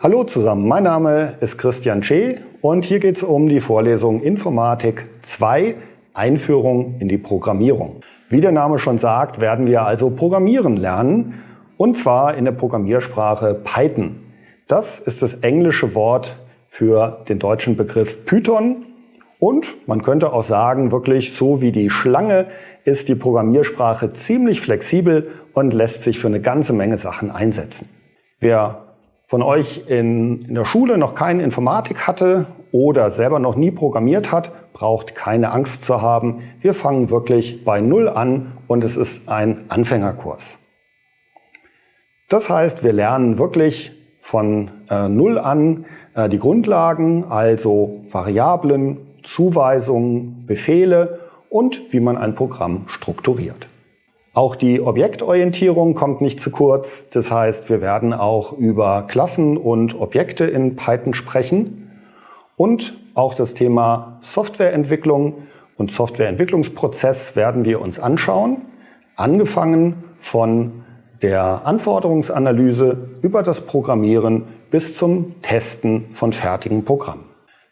Hallo zusammen, mein Name ist Christian Schee und hier geht es um die Vorlesung Informatik 2 Einführung in die Programmierung. Wie der Name schon sagt, werden wir also Programmieren lernen und zwar in der Programmiersprache Python. Das ist das englische Wort für den deutschen Begriff Python und man könnte auch sagen, wirklich so wie die Schlange ist die Programmiersprache ziemlich flexibel und lässt sich für eine ganze Menge Sachen einsetzen. Wer von euch in, in der Schule noch keine Informatik hatte oder selber noch nie programmiert hat, braucht keine Angst zu haben. Wir fangen wirklich bei Null an und es ist ein Anfängerkurs. Das heißt, wir lernen wirklich von äh, Null an äh, die Grundlagen, also Variablen, Zuweisungen, Befehle und wie man ein Programm strukturiert. Auch die Objektorientierung kommt nicht zu kurz. Das heißt, wir werden auch über Klassen und Objekte in Python sprechen. Und auch das Thema Softwareentwicklung und Softwareentwicklungsprozess werden wir uns anschauen. Angefangen von der Anforderungsanalyse über das Programmieren bis zum Testen von fertigen Programmen.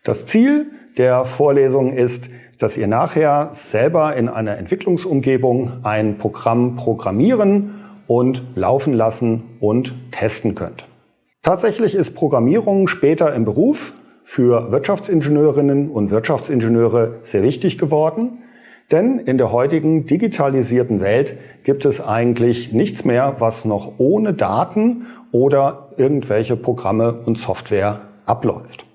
Das Ziel der Vorlesung ist, dass ihr nachher selber in einer Entwicklungsumgebung ein Programm programmieren und laufen lassen und testen könnt. Tatsächlich ist Programmierung später im Beruf für Wirtschaftsingenieurinnen und Wirtschaftsingenieure sehr wichtig geworden, denn in der heutigen digitalisierten Welt gibt es eigentlich nichts mehr, was noch ohne Daten oder irgendwelche Programme und Software abläuft.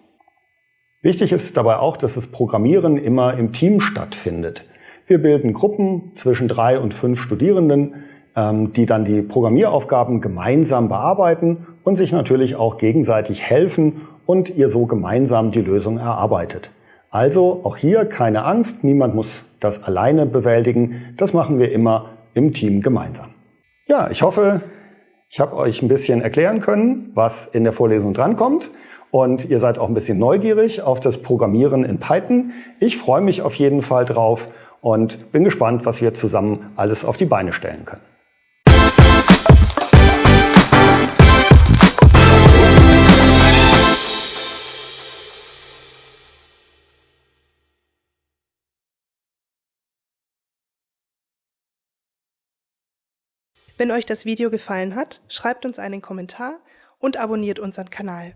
Wichtig ist dabei auch, dass das Programmieren immer im Team stattfindet. Wir bilden Gruppen zwischen drei und fünf Studierenden, ähm, die dann die Programmieraufgaben gemeinsam bearbeiten und sich natürlich auch gegenseitig helfen und ihr so gemeinsam die Lösung erarbeitet. Also auch hier keine Angst, niemand muss das alleine bewältigen. Das machen wir immer im Team gemeinsam. Ja, ich hoffe, ich habe euch ein bisschen erklären können, was in der Vorlesung drankommt und ihr seid auch ein bisschen neugierig auf das Programmieren in Python. Ich freue mich auf jeden Fall drauf und bin gespannt, was wir zusammen alles auf die Beine stellen können. Wenn euch das Video gefallen hat, schreibt uns einen Kommentar und abonniert unseren Kanal.